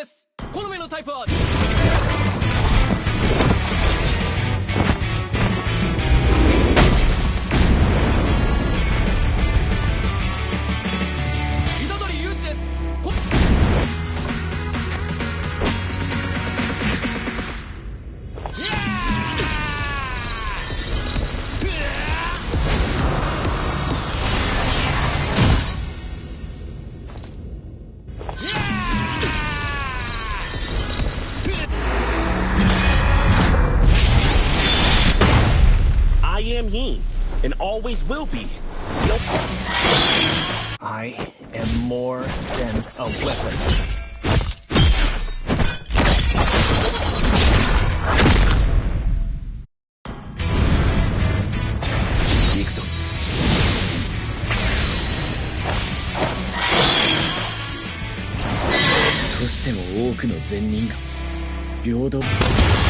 です好みのタイプは Yang Yin, and always will be. I am more than a weapon. Thank you.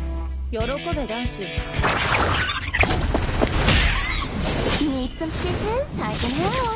喜べ男子 Need some stitches? I can help.